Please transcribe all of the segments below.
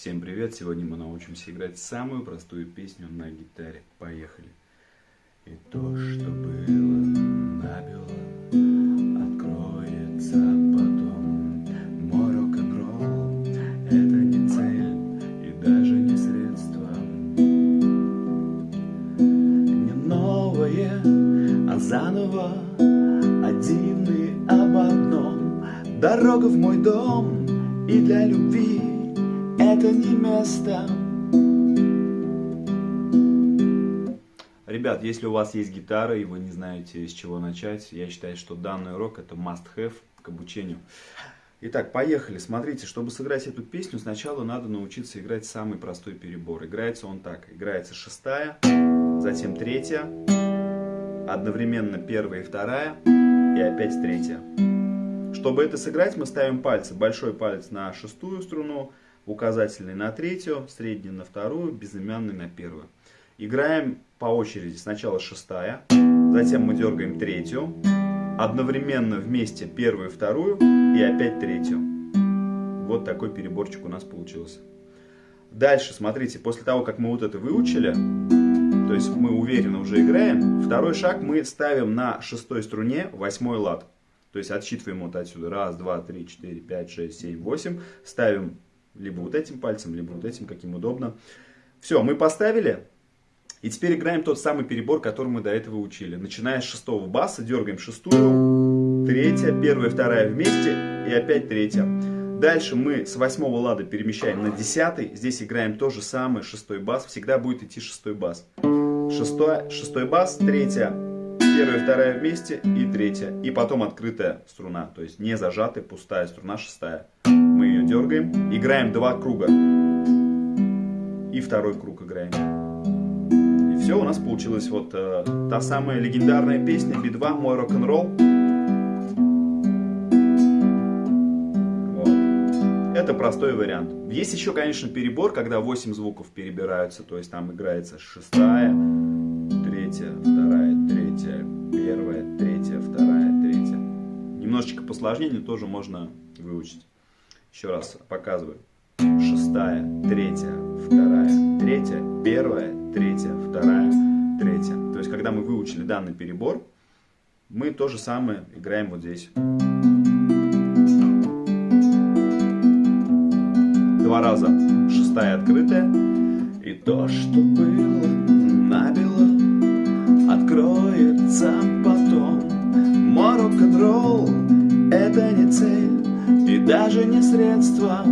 Всем привет! Сегодня мы научимся играть самую простую песню на гитаре. Поехали! И то, что было, набило, откроется потом. Мой рок-н-ролл — это не цель и даже не средство. Не новое, а заново, один и об одном. Дорога в мой дом и для любви это не место. Ребят, если у вас есть гитара и вы не знаете с чего начать, я считаю, что данный урок это must-have к обучению. Итак, поехали. Смотрите, чтобы сыграть эту песню, сначала надо научиться играть самый простой перебор. Играется он так. Играется шестая, затем третья, одновременно первая и вторая, и опять третья. Чтобы это сыграть, мы ставим пальцы. Большой палец на шестую струну, указательный на третью, средний на вторую, безымянный на первую. Играем по очереди. Сначала шестая, затем мы дергаем третью, одновременно вместе первую и вторую и опять третью. Вот такой переборчик у нас получился. Дальше, смотрите, после того, как мы вот это выучили, то есть мы уверенно уже играем, второй шаг мы ставим на шестой струне восьмой лад. То есть отсчитываем вот отсюда. Раз, два, три, четыре, пять, шесть, семь, восемь. Ставим либо вот этим пальцем, либо вот этим, каким удобно. Все, мы поставили. И теперь играем тот самый перебор, который мы до этого учили. Начиная с шестого баса, дергаем шестую, третья, первая, вторая вместе и опять третья. Дальше мы с восьмого лада перемещаем на десятый. Здесь играем то же самое, шестой бас. Всегда будет идти шестой бас. Шестой, шестой бас, третья, первая, вторая вместе и третья. И потом открытая струна, то есть не зажатая, пустая струна, шестая мы ее дергаем, играем два круга. И второй круг играем. И все, у нас получилась вот э, та самая легендарная песня Би-2 «Мой рок-н-ролл». Вот. Это простой вариант. Есть еще, конечно, перебор, когда 8 звуков перебираются, то есть там играется шестая, третья, вторая, третья, первая, третья, вторая, третья. Немножечко посложнее, но тоже можно выучить. Еще раз показываю. Шестая, третья, вторая, третья, первая, третья, вторая, третья. То есть, когда мы выучили данный перебор, мы то же самое играем вот здесь. Два раза. Шестая открытая. И то, что было, набило, откроется потом. Мой рок-н-ролл — это не цель даже не средства.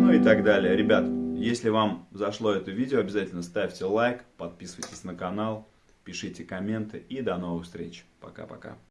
Ну и так далее. Ребят, если вам зашло это видео, обязательно ставьте лайк, подписывайтесь на канал, пишите комменты и до новых встреч. Пока-пока.